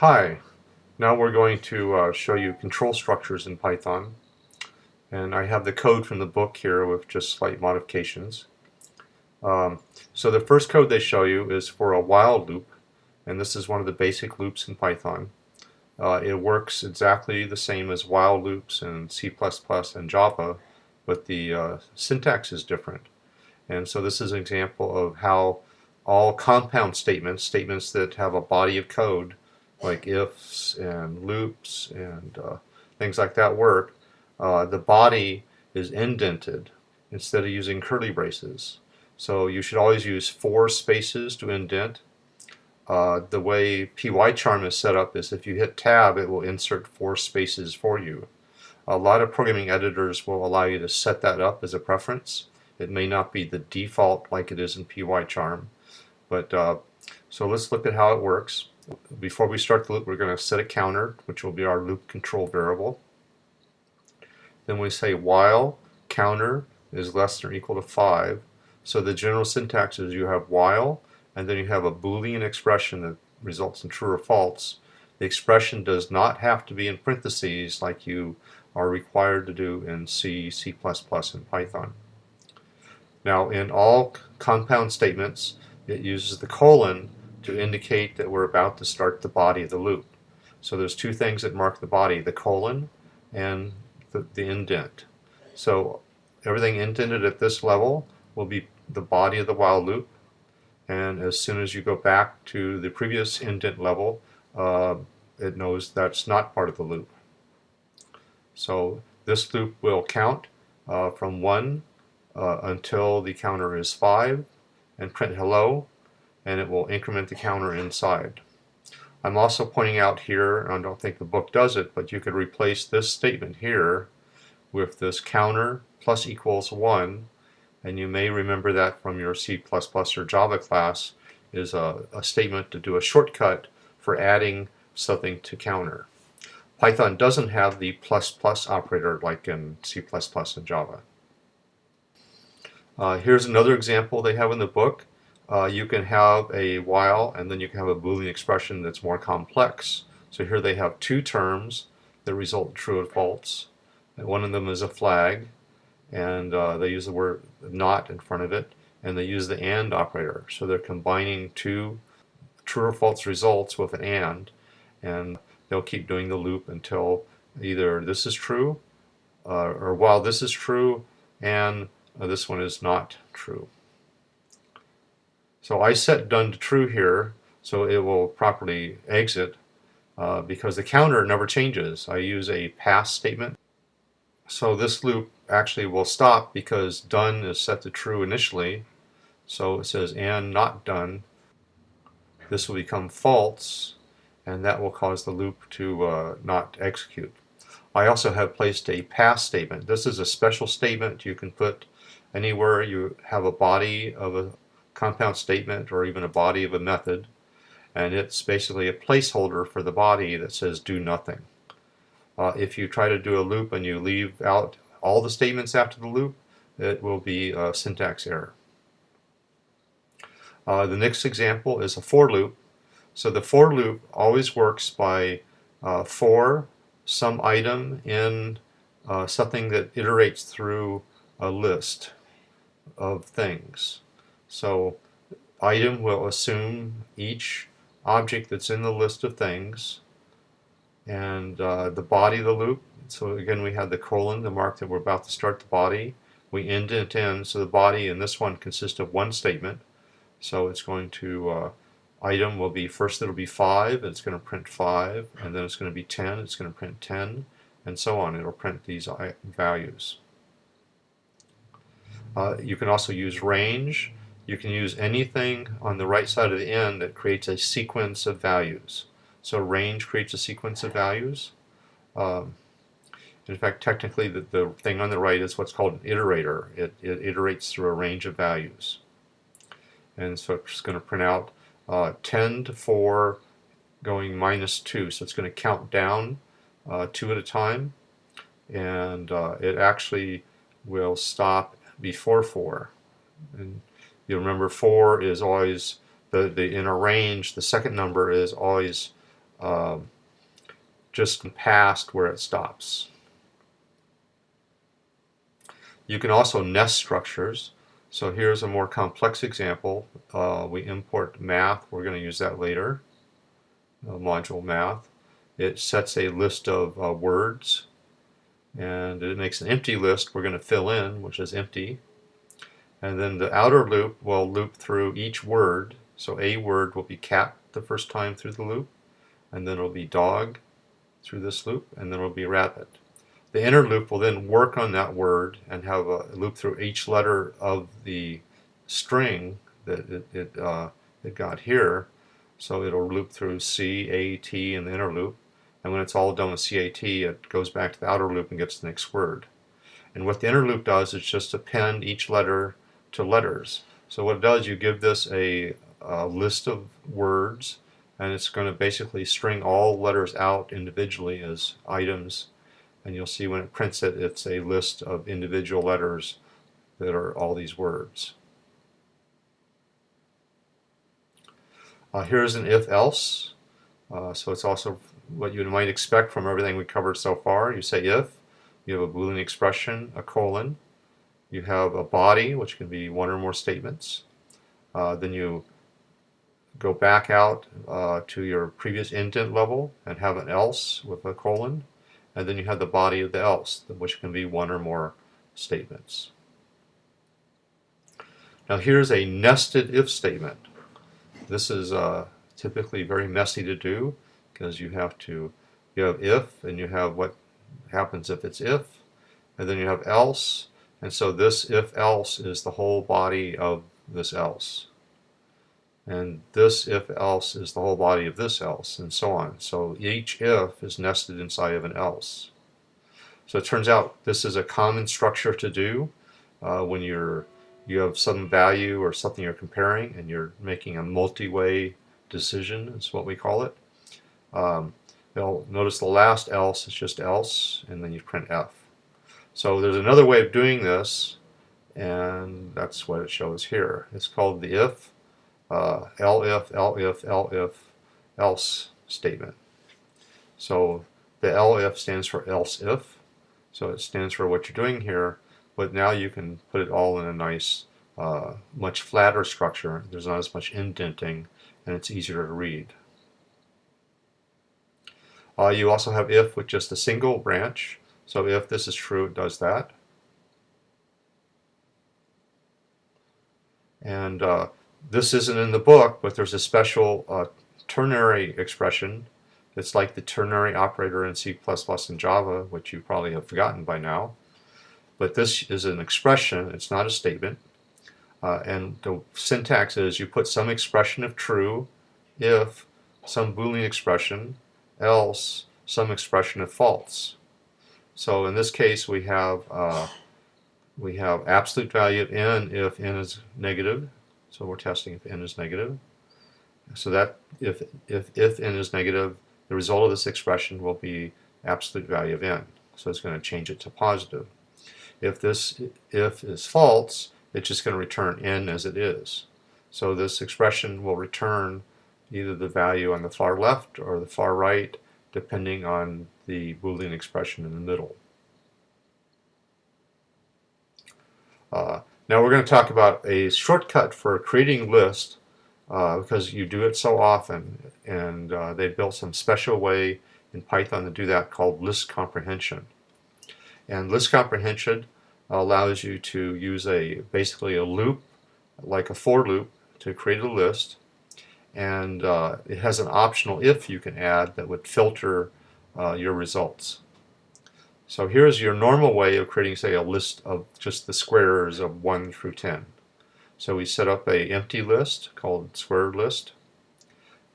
Hi, now we're going to uh, show you control structures in Python and I have the code from the book here with just slight modifications. Um, so the first code they show you is for a while loop and this is one of the basic loops in Python. Uh, it works exactly the same as while loops in C++ and Java but the uh, syntax is different. And so this is an example of how all compound statements, statements that have a body of code, like ifs and loops and uh, things like that work, uh, the body is indented instead of using curly braces. So you should always use four spaces to indent. Uh, the way PyCharm is set up is if you hit tab it will insert four spaces for you. A lot of programming editors will allow you to set that up as a preference. It may not be the default like it is in PyCharm. But uh, so let's look at how it works. Before we start the loop, we're going to set a counter, which will be our loop control variable. Then we say while counter is less than or equal to 5. So the general syntax is you have while, and then you have a Boolean expression that results in true or false. The expression does not have to be in parentheses like you are required to do in C, C++, and Python. Now in all compound statements, it uses the colon to indicate that we're about to start the body of the loop. So there's two things that mark the body, the colon and the, the indent. So everything indented at this level will be the body of the while loop and as soon as you go back to the previous indent level uh, it knows that's not part of the loop. So this loop will count uh, from 1 uh, until the counter is 5 and print hello and it will increment the counter inside. I'm also pointing out here, I don't think the book does it, but you could replace this statement here with this counter plus equals 1 and you may remember that from your C++ or Java class is a, a statement to do a shortcut for adding something to counter. Python doesn't have the plus plus operator like in C++ and Java. Uh, here's another example they have in the book. Uh, you can have a while and then you can have a Boolean expression that's more complex. So here they have two terms that result true and false. And one of them is a flag and uh, they use the word not in front of it and they use the AND operator. So they're combining two true or false results with an AND and they'll keep doing the loop until either this is true uh, or while this is true and uh, this one is not true. So I set done to true here so it will properly exit uh, because the counter never changes. I use a pass statement. So this loop actually will stop because done is set to true initially. So it says and not done. This will become false and that will cause the loop to uh, not execute. I also have placed a pass statement. This is a special statement you can put anywhere you have a body of a compound statement or even a body of a method and it's basically a placeholder for the body that says do nothing. Uh, if you try to do a loop and you leave out all the statements after the loop it will be a syntax error. Uh, the next example is a for loop. So the for loop always works by uh, for some item in uh, something that iterates through a list of things. So item will assume each object that's in the list of things and uh, the body of the loop. So again we have the colon, the mark that we're about to start the body. We indent in, so the body in this one consists of one statement. So it's going to, uh, item will be, first it'll be 5, it's going to print 5, and then it's going to be 10, it's going to print 10, and so on. It'll print these values. Uh, you can also use range. You can use anything on the right side of the end that creates a sequence of values. So range creates a sequence of values. Um, in fact, technically, the, the thing on the right is what's called an iterator. It, it iterates through a range of values. And so it's going to print out uh, 10 to 4 going minus 2. So it's going to count down uh, two at a time. And uh, it actually will stop before 4. And you remember 4 is always, the, the in a range, the second number is always um, just past where it stops. You can also nest structures. So here's a more complex example. Uh, we import math. We're going to use that later. Uh, module math. It sets a list of uh, words and it makes an empty list we're going to fill in, which is empty. And then the outer loop will loop through each word. So a word will be cat the first time through the loop, and then it'll be dog through this loop, and then it'll be rabbit. The inner loop will then work on that word and have a loop through each letter of the string that it, it, uh, it got here. So it'll loop through C, A, T in the inner loop. And when it's all done with CAT, it goes back to the outer loop and gets the next word. And what the inner loop does is just append each letter to letters. So what it does, you give this a, a list of words, and it's going to basically string all letters out individually as items. And you'll see when it prints it, it's a list of individual letters that are all these words. Uh, here's an if-else. Uh, so it's also what you might expect from everything we covered so far. You say if, you have a Boolean expression, a colon, you have a body, which can be one or more statements. Uh, then you go back out uh, to your previous indent level and have an else with a colon. And then you have the body of the else, which can be one or more statements. Now here's a nested if statement. This is uh, typically very messy to do because you have to, you have if and you have what happens if it's if, and then you have else, and so this if else is the whole body of this else. And this if else is the whole body of this else, and so on. So each if is nested inside of an else. So it turns out this is a common structure to do uh, when you're you have some value or something you're comparing and you're making a multi-way decision is what we call it. Um, notice the last else is just else and then you print F. So there's another way of doing this, and that's what it shows here. It's called the if, uh, elif, elif, elif, else statement. So the elif stands for else if, so it stands for what you're doing here, but now you can put it all in a nice, uh, much flatter structure. There's not as much indenting, and it's easier to read. Uh, you also have if with just a single branch. So if this is true, it does that. And uh, this isn't in the book, but there's a special uh, ternary expression. It's like the ternary operator in C++ and Java, which you probably have forgotten by now. But this is an expression, it's not a statement. Uh, and the syntax is you put some expression of true if some Boolean expression, else some expression of false. So in this case, we have uh, we have absolute value of n if n is negative. So we're testing if n is negative. So that if if if n is negative, the result of this expression will be absolute value of n. So it's going to change it to positive. If this if is false, it's just going to return n as it is. So this expression will return either the value on the far left or the far right, depending on the Boolean expression in the middle. Uh, now we're going to talk about a shortcut for creating lists uh, because you do it so often and uh, they built some special way in Python to do that called list comprehension. And list comprehension allows you to use a basically a loop like a for loop to create a list and uh, it has an optional if you can add that would filter uh, your results. So here's your normal way of creating, say, a list of just the squares of 1 through 10. So we set up a empty list called square list.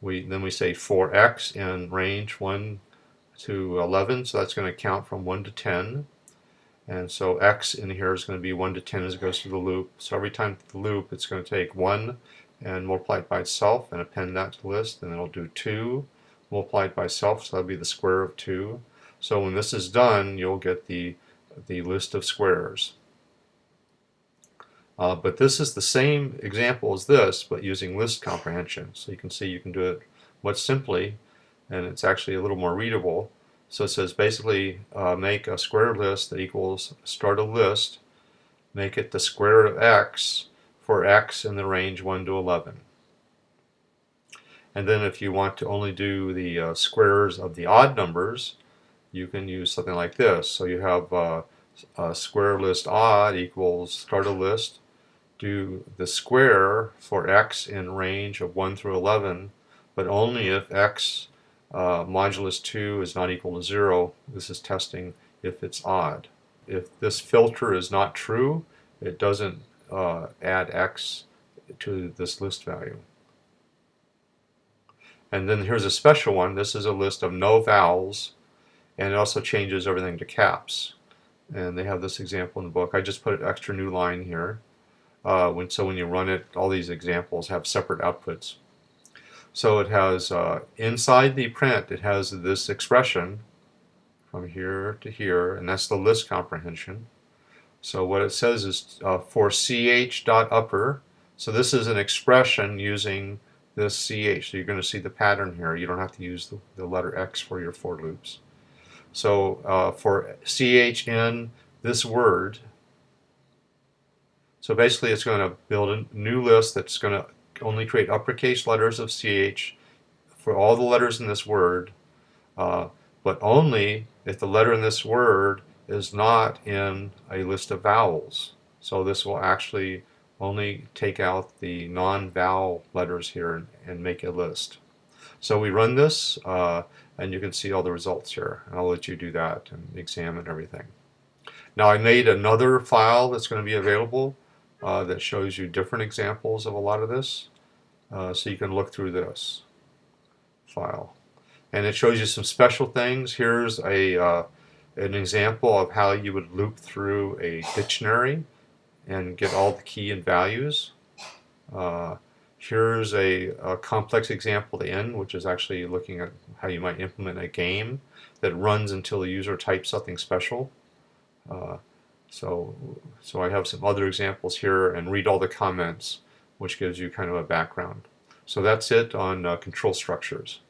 We Then we say for x in range 1 to 11, so that's going to count from 1 to 10. And so x in here is going to be 1 to 10 as it goes through the loop. So every time the loop, it's going to take 1 and multiply it by itself and append that to the list. And then it'll do 2 multiplied by itself, so that'll be the square of 2. So when this is done, you'll get the, the list of squares. Uh, but this is the same example as this, but using list comprehension. So you can see you can do it much simply. and it's actually a little more readable. So it says basically uh, make a square list that equals start a list, make it the square of x for x in the range 1 to 11. And then if you want to only do the uh, squares of the odd numbers, you can use something like this. So you have uh, a square list odd equals start a list, do the square for x in range of 1 through 11, but only if x uh, modulus 2 is not equal to 0. This is testing if it's odd. If this filter is not true, it doesn't uh, add x to this list value. And then here's a special one. This is a list of no vowels, and it also changes everything to caps. And they have this example in the book. I just put an extra new line here. Uh, when, so when you run it, all these examples have separate outputs. So it has, uh, inside the print, it has this expression from here to here, and that's the list comprehension. So what it says is uh, for ch dot upper, so this is an expression using this CH. So you're going to see the pattern here. You don't have to use the, the letter X for your for loops. So uh, for CH in this word, so basically it's going to build a new list that's going to only create uppercase letters of CH for all the letters in this word, uh, but only if the letter in this word is not in a list of vowels. So this will actually only take out the non-vowel letters here and, and, make a list. So we run this uh, and you can see all the results here. I'll let you do that and examine everything. Now I made another file that's going to be available uh, that shows you different examples of a lot of this. Uh, so you can look through this file. And it shows you some special things. Here's a uh, an example of how you would loop through a dictionary and get all the key and values. Uh, here's a, a, complex example the end, which is actually looking at how you might implement a game that runs until the user types something special. Uh, so, so I have some other examples here and read all the comments, which gives you kind of a background. So that's it on uh, control structures.